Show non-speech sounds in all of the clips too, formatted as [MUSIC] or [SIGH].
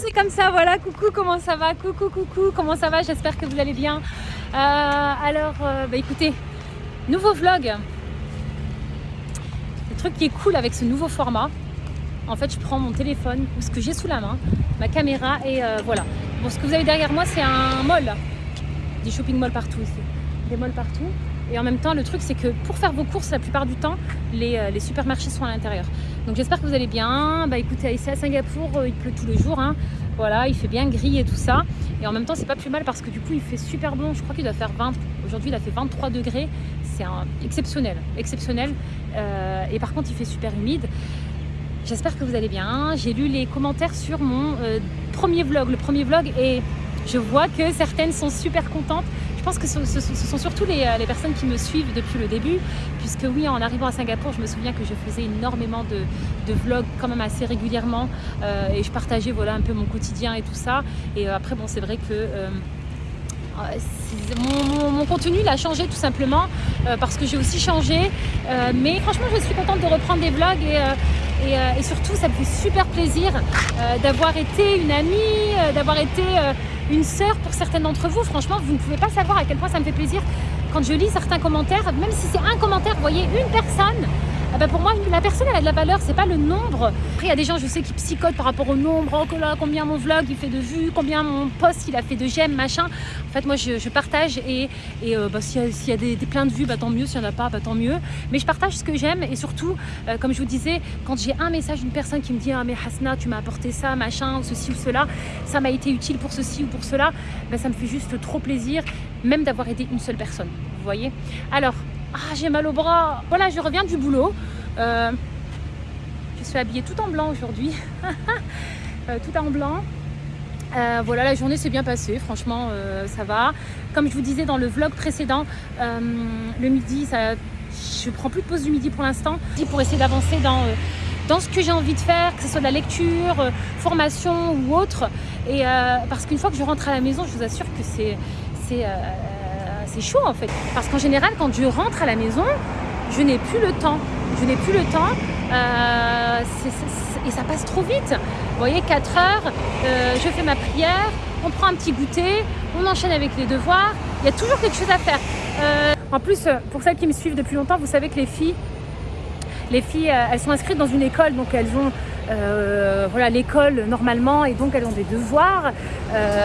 c'est comme ça, voilà, coucou, comment ça va? Coucou, coucou, comment ça va? J'espère que vous allez bien. Euh, alors, euh, bah, écoutez, nouveau vlog. Le truc qui est cool avec ce nouveau format, en fait, je prends mon téléphone ou ce que j'ai sous la main, ma caméra et euh, voilà. Bon, ce que vous avez derrière moi, c'est un mall. Des shopping malls partout ici. Des malls partout. Et en même temps, le truc, c'est que pour faire vos courses, la plupart du temps, les, les supermarchés sont à l'intérieur. Donc j'espère que vous allez bien. Bah écoutez, ici à Singapour, euh, il pleut tous les jours. Hein. Voilà, il fait bien gris et tout ça. Et en même temps, c'est pas plus mal parce que du coup, il fait super bon. Je crois qu'il doit faire 20. Aujourd'hui, il a fait 23 degrés. C'est exceptionnel, exceptionnel. Euh, et par contre, il fait super humide. J'espère que vous allez bien. J'ai lu les commentaires sur mon euh, premier vlog, le premier vlog, et je vois que certaines sont super contentes. Je pense que ce, sont surtout les, euh, les, personnes qui me suivent depuis le début, puisque oui, en arrivant à Singapour, je me souviens que je faisais énormément de, vlogs quand même assez régulièrement, euh, et je partageais voilà un peu mon quotidien et tout ça. Et euh, après, bon, c'est vrai que mon, contenu il a changé tout simplement parce que j'ai aussi changé mais franchement je suis contente de reprendre des vlogs et, et, et surtout ça me fait super plaisir d'avoir été une amie d'avoir été une sœur pour certaines d'entre vous. Franchement vous ne pouvez pas savoir à quel point ça me fait plaisir quand je lis certains commentaires même si c'est un commentaire vous voyez une personne ben pour moi, la personne, elle a de la valeur, c'est pas le nombre. Après, il y a des gens, je sais, qui psychotent par rapport au nombre. Oh combien mon vlog il fait de vues, combien mon post il a fait de j'aime, machin. En fait, moi, je, partage et, euh, bah, s'il y a, des, des, plein de vues, bah, tant mieux. S'il n'y en a pas, bah, tant mieux. Mais je partage ce que j'aime et surtout, euh, comme je vous disais, quand j'ai un message d'une personne qui me dit Ah, mais Hasna, tu m'as apporté ça, machin, ou ceci ou cela, ça m'a été utile pour ceci ou pour cela, ben, ça me fait juste trop plaisir, même d'avoir aidé une seule personne. Vous voyez? Alors, ah, j'ai mal au bras. Voilà, je reviens du boulot. Euh, je suis habillée tout en blanc aujourd'hui. [LAUGHS] euh, tout en blanc. Euh, voilà, la journée s'est bien passée. Franchement, ça va. Comme je vous disais dans le vlog précédent, le midi, ça, je prends plus de pause du midi pour l'instant. Pour essayer d'avancer dans ce que j'ai envie de faire, que ce soit de la lecture, formation ou autre. Et parce qu'une fois que je rentre à la maison, je vous assure que c'est c'est chaud en fait. Parce qu'en général, quand je rentre à la maison, je n'ai plus le temps. Je n'ai plus le temps euh, et ça passe trop vite. Vous voyez, 4 heures, euh, je fais ma prière, on prend un petit goûter, on enchaîne avec les devoirs. Il y a toujours quelque chose à faire. Euh, en plus, pour celles qui me suivent depuis longtemps, vous savez que les filles, les filles, elles sont inscrites dans une école, donc elles ont voilà l'école normalement et donc elles ont des devoirs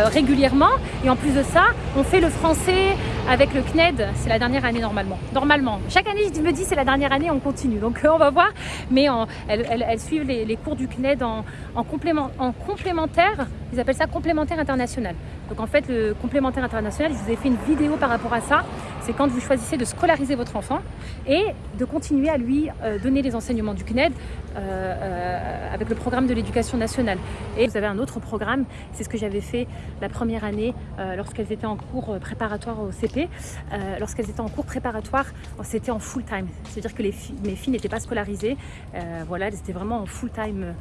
régulièrement et en plus de ça on fait le français avec le CNED c'est la dernière année normalement. Normalement. Chaque année je me dis c'est la dernière année on continue. Donc on va voir. Mais elles, suivent les, les, cours du CNED en, en, complément, en complémentaire. Ils appellent ça complémentaire international. Donc en fait le complémentaire international je vous ai fait une vidéo par rapport à ça c'est quand vous choisissez de scolariser votre enfant et de continuer à lui euh, donner les enseignements du CNED euh, euh, avec le programme de l'éducation nationale. Et vous avez un autre programme, c'est ce que j'avais fait la première année lorsqu'elles étaient en cours préparatoire au CP. Lorsqu'elles étaient en cours préparatoire, c'était en full time. C'est-à-dire que mes filles n'étaient pas scolarisées. Voilà, elles étaient vraiment en full time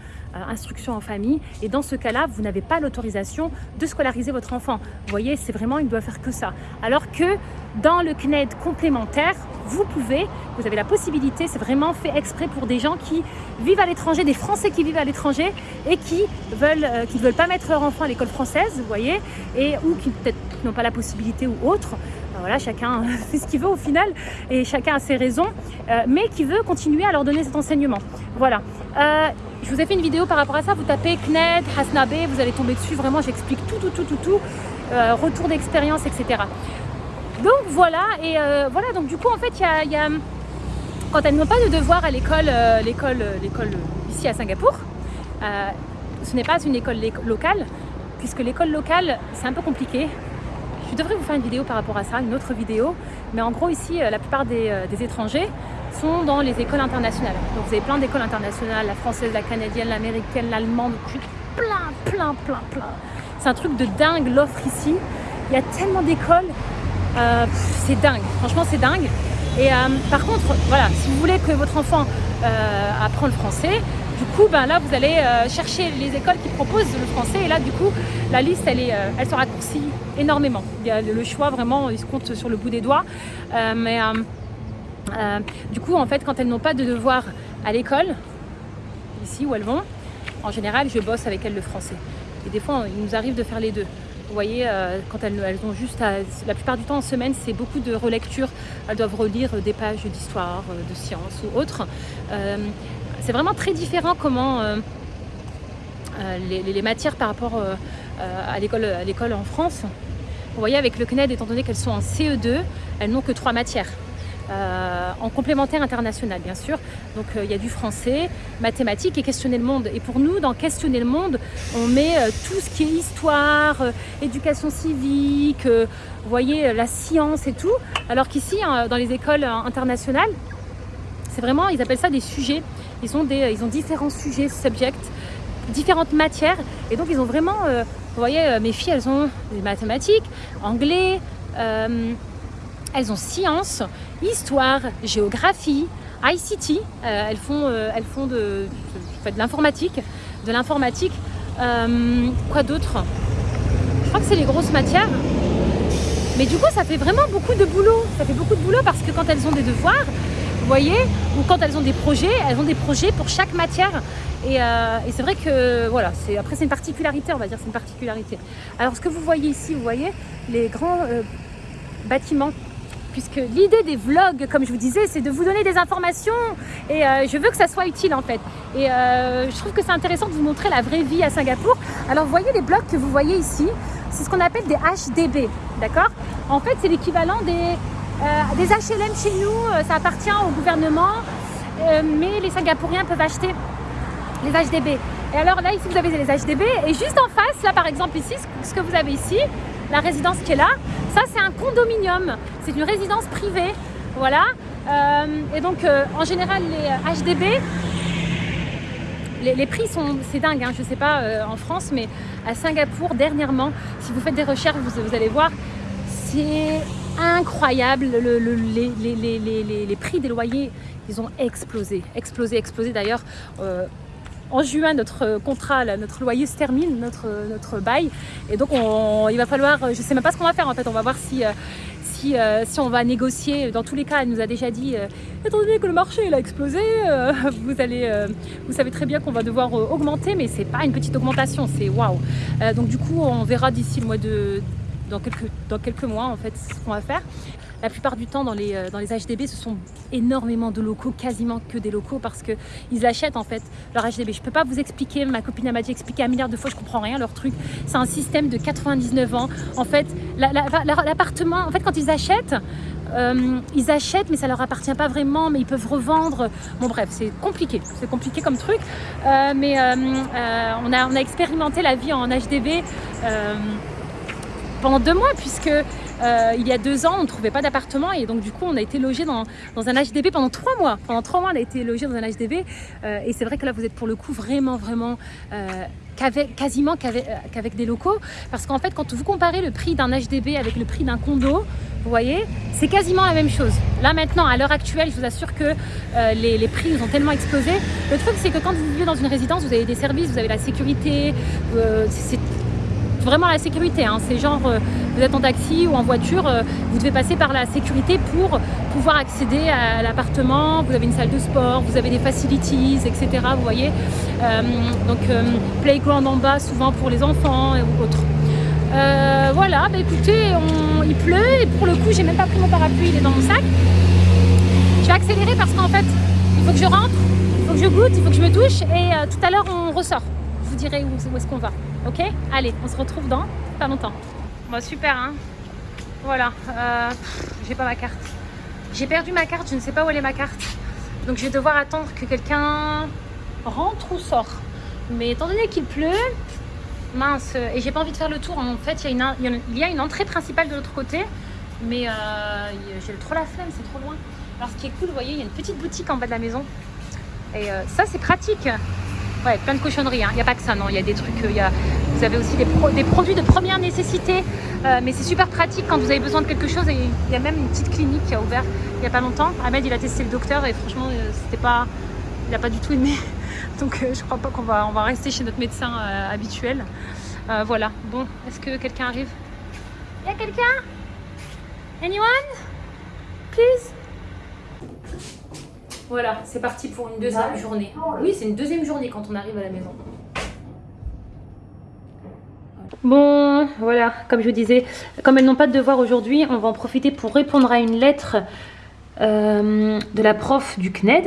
instruction en famille. Et dans ce cas-là, vous n'avez pas l'autorisation de scolariser votre enfant. Vous voyez, c'est vraiment, il doit faire que ça. Alors que dans le CNED complémentaire, vous pouvez, vous avez la possibilité, c'est vraiment fait exprès pour des gens qui vivent à l'étranger, des Français qui vivent à l'étranger et qui veulent, euh, qui ne veulent pas mettre leur enfant à l'école française, vous voyez, et ou qui peut-être n'ont pas la possibilité ou autre. Voilà, chacun [LAUGHS] fait ce qu'il veut au final et chacun a ses raisons, euh, mais qui veut continuer à leur donner cet enseignement. Voilà. Euh, je vous ai fait une vidéo par rapport à ça. Vous tapez CNED, Hasnabe, vous allez tomber dessus. Vraiment, j'explique tout, tout, tout, tout, tout. Euh, retour d'expérience, etc. Donc voilà, et voilà, donc du coup, en fait, il y a, quand elles n'ont pas de devoir à l'école, l'école, l'école ici à Singapour, ce n'est pas une école locale, puisque l'école locale, c'est un peu compliqué. Je devrais vous faire une vidéo par rapport à ça, une autre vidéo, mais en gros, ici, la plupart des, des étrangers sont dans les écoles internationales. Donc vous avez plein d'écoles internationales, la française, la canadienne, l'américaine, l'allemande, plein, plein, plein, plein. C'est un truc de dingue l'offre ici. Il y a tellement d'écoles euh, c'est dingue, franchement c'est dingue. Et euh, par contre, voilà, si vous voulez que votre enfant euh, apprend le français, du coup, ben là, vous allez euh, chercher les écoles qui proposent le français. Et là, du coup, la liste, elle, est, euh, elle se raccourcit énormément. Il y a le choix, vraiment, il se compte sur le bout des doigts. Euh, mais du coup, en fait, quand elles n'ont pas de devoir à l'école, ici où elles vont, en général, je bosse avec elles le français. Et des fois, il nous arrive de faire les deux. Vous voyez, quand elles, elles, ont juste à, la plupart du temps en semaine, c'est beaucoup de relecture. Elles doivent relire des pages d'histoire, de sciences ou autres. C'est vraiment très différent comment euh, euh les, matières par rapport euh, à l'école en France. Vous voyez, avec le CNED, étant donné qu'elles sont en CE2, elles n'ont que trois matières. En complémentaire international bien sûr. Donc il y a du français, mathématiques et questionner le monde. Et pour nous, dans questionner le monde, on met tout ce qui est histoire, éducation civique, vous voyez, la science et tout. Alors qu'ici, dans les écoles internationales, c'est vraiment, ils appellent ça des sujets. Ils ont, des, ils ont différents sujets, subjects, différentes matières. Et donc ils ont vraiment, euh, vous voyez, mes filles, elles ont des mathématiques, anglais, elles ont sciences, histoire, géographie, ICT, euh, elles font, euh, elles font de, de, de l'informatique, de l'informatique. Euh, quoi d'autre? Je crois que c'est les grosses matières. Mais du coup, ça fait vraiment beaucoup de boulot. Ça fait beaucoup de boulot parce que quand elles ont des devoirs, vous voyez, ou quand elles ont des projets, elles ont des projets pour chaque matière. Et, euh, c'est vrai que, voilà, après c'est une particularité, on va dire, c'est une particularité. Alors ce que vous voyez ici, vous voyez les grands euh, bâtiments puisque l'idée des vlogs, comme je vous disais, c'est de vous donner des informations et euh, je veux que ça soit utile en fait. Et je trouve que c'est intéressant de vous montrer la vraie vie à Singapour. Alors vous voyez les blocs que vous voyez ici, c'est ce qu'on appelle des HDB, d'accord? En fait, c'est l'équivalent des, des HLM chez nous, ça appartient au gouvernement, euh, mais les Singapouriens peuvent acheter les HDB. Et alors là, ici, vous avez les HDB et juste en face, là par exemple ici, ce que vous avez ici, la résidence qui est là, ça c'est un condominium, c'est une résidence privée, voilà. Euh, et donc euh, en général les HDB, les, prix sont, c'est dingue, hein, je sais pas euh, en France, mais à Singapour dernièrement, si vous faites des recherches, vous allez voir, c'est incroyable, le, le, les, prix des loyers, ils ont explosé, explosé, explosé d'ailleurs. Euh, en juin, notre contrat, notre loyer se termine, notre, notre bail. Et donc, on, il va falloir, je ne sais même pas ce qu'on va faire en fait. On va voir si, si, euh, si, on va négocier. Dans tous les cas, elle nous a déjà dit, euh, étant donné que le marché il a explosé, euh, vous, allez, vous savez très bien qu'on va devoir augmenter, mais c'est pas une petite augmentation, c'est waouh. Donc, du coup, on verra d'ici le mois de. Dans quelques, dans quelques mois, en fait, ce qu'on va faire. La plupart du temps, dans les, dans les HDB, ce sont énormément de locaux, quasiment que des locaux, parce qu'ils achètent en fait leur HDB. Je peux pas vous expliquer, ma copine m'a dit expliquer un milliard de fois, je comprends rien, leur truc. C'est un système de 99 ans. En fait, l'appartement, en fait, quand ils achètent, euh, ils achètent, mais ça leur appartient pas vraiment, mais ils peuvent revendre. Bon, bref, c'est compliqué, c'est compliqué comme truc. Euh, mais euh, on, a, on a expérimenté la vie en HDB pendant deux mois, puisque euh, il y a deux ans, on ne trouvait pas d'appartement et donc du coup, on a été logé dans, dans, un HDB pendant trois mois. Pendant trois mois, on a été logé dans un HDB euh, et c'est vrai que là, vous êtes pour le coup vraiment, vraiment euh, quasiment qu'avec, des locaux parce qu'en fait, quand vous comparez le prix d'un HDB avec le prix d'un condo, vous voyez, c'est quasiment la même chose. Là maintenant, à l'heure actuelle, je vous assure que les, les, prix ont tellement explosé. Le truc, c'est que quand vous vivez dans une résidence, vous avez des services, vous avez la sécurité, c'est vraiment la sécurité. Hein. C'est genre, euh, vous êtes en taxi ou en voiture, euh, vous devez passer par la sécurité pour pouvoir accéder à l'appartement. Vous avez une salle de sport, vous avez des facilities, etc. Vous voyez euh, Donc, playground en bas, souvent pour les enfants ou autres. Voilà, bah écoutez, on, il pleut et pour le coup, j'ai même pas pris mon parapluie, il est dans mon sac. Je vais accélérer parce qu'en fait, il faut que je rentre, il faut que je goûte, il faut que je me douche et tout à l'heure, on ressort. Vous dirai où, où est-ce qu'on va. Ok Allez, on se retrouve dans pas longtemps. Bon, super, hein Voilà, euh, j'ai pas ma carte. J'ai perdu ma carte, je ne sais pas où elle est ma carte. Donc je vais devoir attendre que quelqu'un rentre ou sort. Mais étant donné qu'il pleut, mince, et j'ai pas envie de faire le tour. En fait, il y, a une, il y a une entrée principale de l'autre côté, mais euh, j'ai trop la flemme, c'est trop loin. Alors ce qui est cool, vous voyez, il y a une petite boutique en bas de la maison. Et euh, ça, c'est pratique. Ouais, plein de cochonneries. Il hein. n'y a pas que ça, non. Il y a des trucs. Y a... Vous avez aussi des, pro des, produits de première nécessité. Euh, mais c'est super pratique quand vous avez besoin de quelque chose. Et il y a même une petite clinique qui a ouvert il n'y a pas longtemps. Ahmed, il a testé le docteur et franchement, euh, c'était pas. Il n'a pas du tout aimé. [LAUGHS] Donc, euh, je crois pas qu'on va, on va rester chez notre médecin euh, habituel. voilà. Bon, est-ce que quelqu'un arrive? Il y a quelqu'un? Anyone? Please? Voilà, c'est parti pour une deuxième journée. Oui, c'est une deuxième journée quand on arrive à la maison. Bon, voilà, comme je vous disais, comme elles n'ont pas de devoir aujourd'hui, on va en profiter pour répondre à une lettre euh, de la prof du CNED.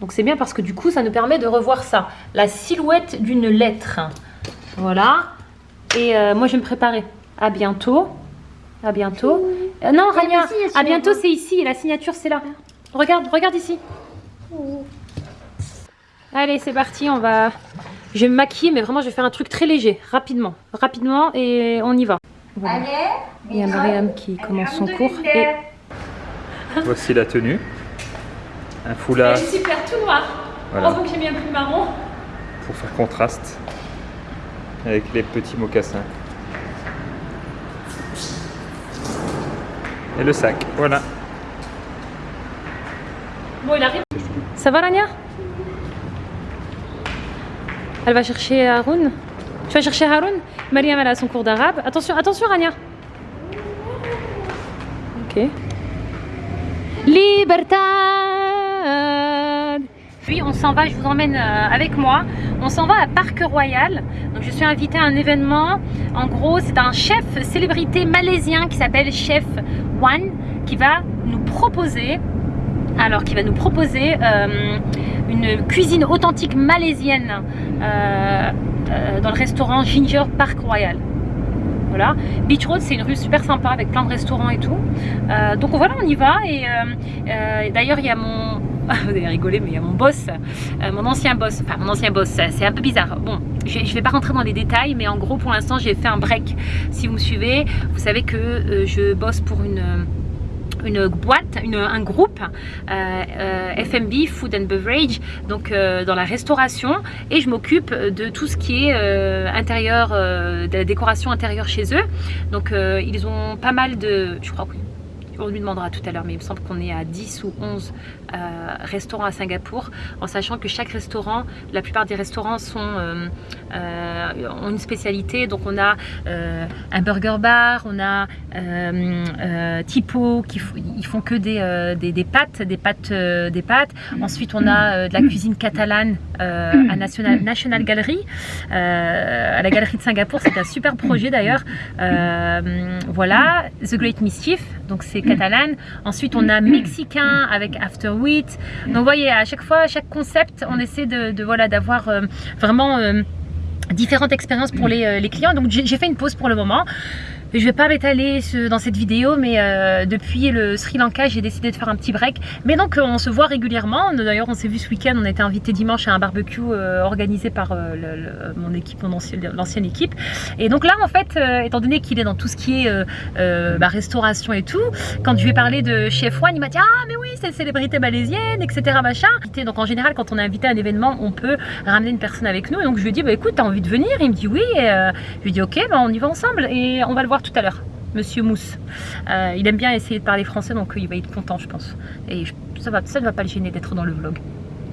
Donc c'est bien parce que du coup, ça nous permet de revoir ça. La silhouette d'une lettre. Voilà. Et euh, moi, je vais me préparer. À bientôt. À bientôt. Euh, non, Rania, à bientôt, c'est ici. La signature, c'est là. Regarde, regarde ici. Allez, c'est parti. On va... Je vais me maquiller, mais vraiment, je vais faire un truc très léger. Rapidement. Rapidement, et on y va. Voilà. Il y a Mariam qui commence son cours. Et... Voici la tenue. Un foulard. Elle est super tout noir. Voilà. Heureusement que j'ai mis un plus marron. pour faire contraste avec les petits mocassins. Et le sac, voilà. Bon, il arrive. Ça va, Rania? Elle va chercher Haroun. Tu vas chercher Haroun? Mariam, elle a son cours d'arabe. Attention, attention, Rania. Ok. Libertad Puis on s'en va, je vous emmène euh, avec moi. On s'en va à Parc Royal. Donc je suis invitée à un événement. En gros, c'est un chef célébrité malaisien qui s'appelle Chef Wan qui va nous proposer alors qui va nous proposer euh, une cuisine authentique malaisienne euh, euh, dans le restaurant Ginger Park Royal. Voilà. Beach Road, c'est une rue super sympa avec plein de restaurants et tout. Euh, donc voilà, on y va. Et d'ailleurs, il y a mon. [LAUGHS] Vous allez rigoler, mais il y a mon boss, mon ancien boss, enfin mon ancien boss, c'est un peu bizarre. Bon, je ne vais pas rentrer dans les détails, mais en gros, pour l'instant, j'ai fait un break. Si vous me suivez, vous savez que je bosse pour une une boîte, un groupe euh, euh, FMB, Food and Beverage, donc euh, dans la restauration, et je m'occupe de tout ce qui est intérieur, de la décoration intérieure chez eux. Donc ils ont pas mal de, je crois on lui demandera tout à l'heure, mais il me semble qu'on est à 10 ou 11 euh, restaurants à Singapour, en sachant que chaque restaurant, la plupart des restaurants sont, euh, euh, ont une spécialité. Donc on a un burger bar, on a Tipo, qui ils font que des, des, pâtes, des pâtes, des pâtes. Ensuite on a de la cuisine catalane à National, National Gallery, à la galerie de Singapour. C'est un super projet d'ailleurs. Voilà, The Great Mischief, donc c'est catalane. Ensuite, on a mexicain avec After Wheat. Donc, vous voyez, à chaque fois, à chaque concept, on essaie de, voilà d'avoir euh, vraiment euh, différentes expériences pour les, euh, clients. Donc, j'ai fait une pause pour le moment. Je vais pas m'étaler dans cette vidéo, mais euh, depuis le Sri Lanka, j'ai décidé de faire un petit break. Mais donc, euh, on se voit régulièrement. D'ailleurs, on s'est vu ce week-end. On été invité dimanche à un barbecue euh, organisé par mon équipe, mon ancienne, l'ancienne équipe. Et donc là, en fait, étant donné qu'il est dans tout ce qui est bah, restauration et tout, quand je lui ai parlé de Chef One, il m'a dit Ah, mais oui, c'est une célébrité malaisienne, etc. Donc en général, quand on est invité à un événement, on peut ramener une personne avec nous. Et donc je lui ai dit Bah écoute, t'as envie de venir? Il me dit Oui. Et, je lui ai dit Ok, bah, on y va ensemble et on va le voir tout à l'heure. Monsieur Mousse. Euh, il aime bien essayer de parler français, donc euh, il va être content, je pense. Et ça, va, ça ne va pas le gêner d'être dans le vlog.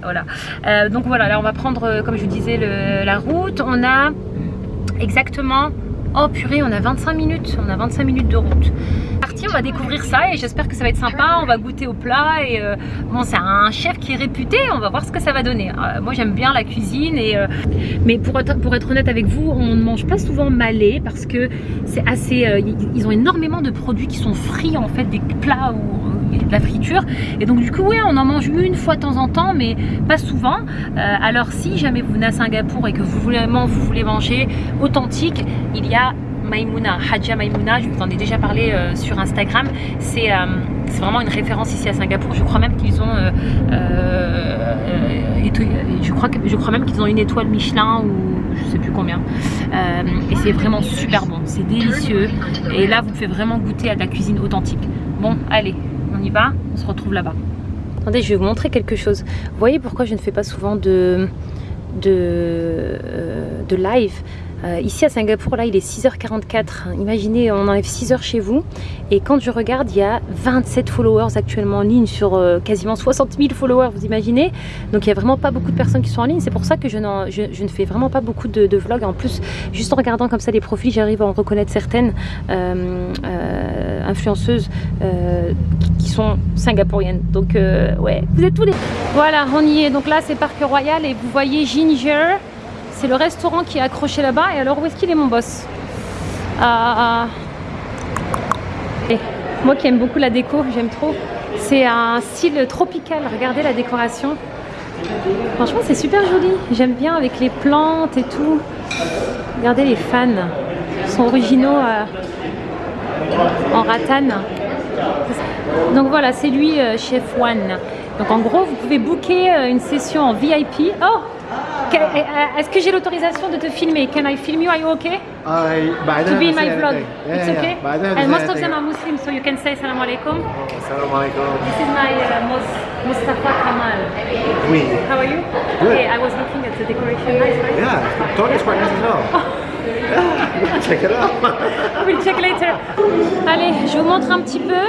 Voilà. Euh, donc voilà, là on va prendre, comme je vous disais, la route. On a exactement. Oh purée, on a 25 minutes. On a 25 minutes de route. Parti, on va découvrir ça et j'espère que ça va être sympa. On va goûter au plat et euh, bon, c'est un chef qui est réputé. On va voir ce que ça va donner. Euh, moi, j'aime bien la cuisine et euh, mais pour être, honnête avec vous, on ne mange pas souvent malais parce que c'est assez. ils ont énormément de produits qui sont frits en fait, des plats ou la friture. Et donc du coup, ouais, on en mange une fois de temps en temps, mais pas souvent. Euh, alors si jamais vous venez à Singapour et que vous voulez, vous voulez manger authentique, il y a Maimouna, Hadja Maimouna, je vous en ai déjà parlé euh, sur Instagram. C'est euh, c'est vraiment une référence ici à Singapour. Je crois même qu'ils ont, je crois que je crois même qu'ils ont une étoile Michelin ou je sais plus combien. Et c'est vraiment super bon, c'est délicieux. Et là, vous pouvez vraiment goûter à de la cuisine authentique. Bon, allez, on y va, on se retrouve là-bas. Attendez, je vais vous montrer quelque chose. Vous voyez pourquoi je ne fais pas souvent de, de, euh, de live? Euh, Ici à Singapour, là, il est 6h44. Imaginez, on enlève 6 heures chez vous. Et quand je regarde, il y a 27 followers actuellement en ligne sur euh, quasiment 60 000 followers, vous imaginez Donc il n'y a vraiment pas beaucoup de personnes qui sont en ligne. C'est pour ça que je, ne fais vraiment pas beaucoup de, vlogs. En plus, juste en regardant comme ça les profils, j'arrive à en reconnaître certaines euh, influenceuses qui- sont singapouriennes. Donc ouais, vous êtes tous les... Voilà, on y est. Donc là, c'est Parc Royal et vous voyez Ginger. C'est le restaurant qui est accroché là-bas. Et alors, où est-ce qu'il est mon boss Euh, et moi qui aime beaucoup la déco, j'aime trop. C'est un style tropical. Regardez la décoration. Franchement, c'est super joli. J'aime bien avec les plantes et tout. Regardez les fans. Ils sont originaux euh, en ratane. Donc voilà, c'est lui, euh, Chef One. Donc en gros, vous pouvez booker euh, une session en VIP. Oh Est-ce que j'ai l'autorisation de te filmer? Can I film you? Are you okay? I, To be in my vlog. Yeah, It's yeah, okay? To And most of them are Muslim, so you can say salam alaikum. Assalamu alaikum. This is my uh, Mus- Mustafa Kamal. Oui. How are you? Good. Okay, I was looking at the decoration. Nice, right? Yeah, Tony's quite nice as well. yeah, [LAUGHS] check it out. [LAUGHS] We'll check later. Allez, je vous montre un petit peu.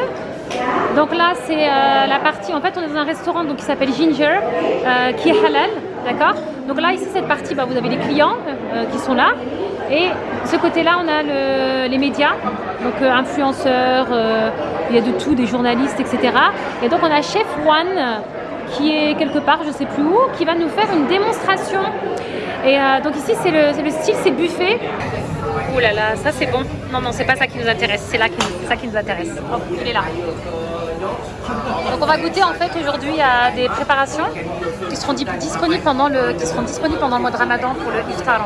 Donc là, c'est euh, la partie. En fait, on est dans un restaurant donc, qui s'appelle Ginger, euh, qui est halal, d'accord Donc là, ici, cette partie, bah, vous avez les clients euh, qui sont là. Et ce côté-là, on a le- les médias, donc euh, influenceurs, euh, il y a de tout, des journalistes, etc. Et donc, on a Chef One qui est quelque part, je sais plus où, qui va nous faire une démonstration. Et euh, donc ici, c'est le, style, c'est buffet. Ouh là là, ça c'est bon. Non, non, c'est pas ça qui nous intéresse, c'est là qui, ça qui nous intéresse. Oh, il est là. Donc on va goûter en fait aujourd'hui à des préparations qui seront di- disponibles pendant le, qui seront disponibles pendant le mois de Ramadan pour le iftar.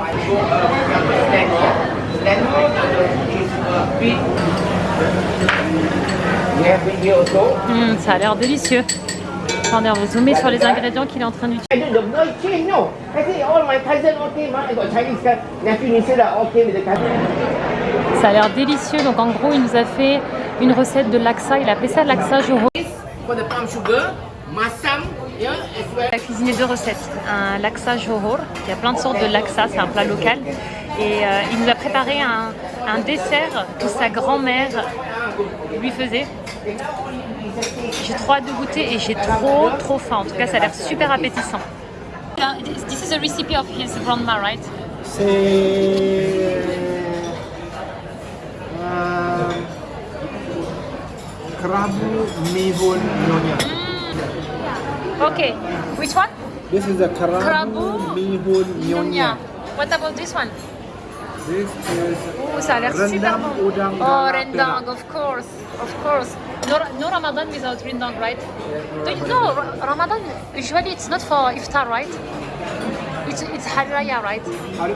Hum, ça a l'air délicieux. Attendez, on va zoomer sur les ingrédients qu'il est en train d'utiliser. Ça a l'air délicieux. Donc en gros, il nous a fait une recette de laksa. Il a appelé ça laksa joro. Il a cuisiné deux recettes. Un laksa johor, il y a plein de sortes de laksa, c'est un plat local. Et euh, il nous a préparé un, un dessert que sa grand-mère lui faisait. J'ai trop hâte de goûter et j'ai trop trop faim. En tout cas, ça a l'air super appétissant. This is a recipe of his grandma, right? C'est. Mihun Nyonya. Mm, okay, which one? This is the Karabu, Karabu Mihun Nyonya. What about this one? This is Oh, ça a l'air super Rendang udang oh, rendang, of course, of course. No, no Ramadan without rendang, right? Do you know Ramadan? Usually it's not for iftar, right? It's it's Hari Raya, right?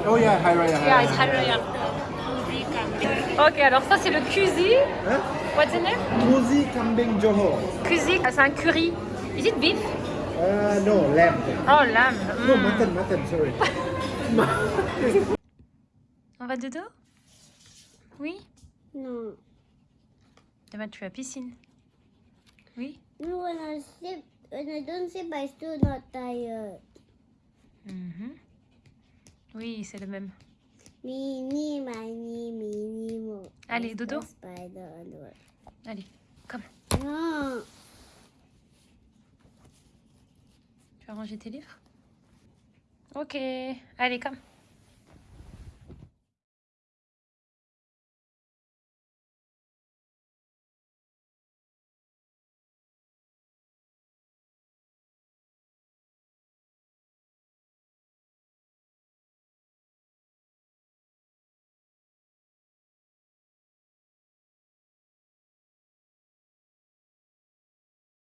Oh yeah, Hari Raya. Yeah, it's Hari Raya. Ok, alors ça c'est le kuzi. Hein? What's the name? Muzi Kambing Johor. Kuzi, c'est un curry. Is it beef? Uh, no, lamb. Oh, lamb. No, Mm. mutton, mutton, sorry. [LAUGHS] On va dodo Oui? No. Demain tu vas à la piscine. Oui? No, when I sleep, when I don't sleep, I still not tired. Mhm. Oui, c'est le même. Mini, mini, mini, mo. Allez, As dodo. Allez, comme. Tu vas ranger tes livres? Ok, allez, comme.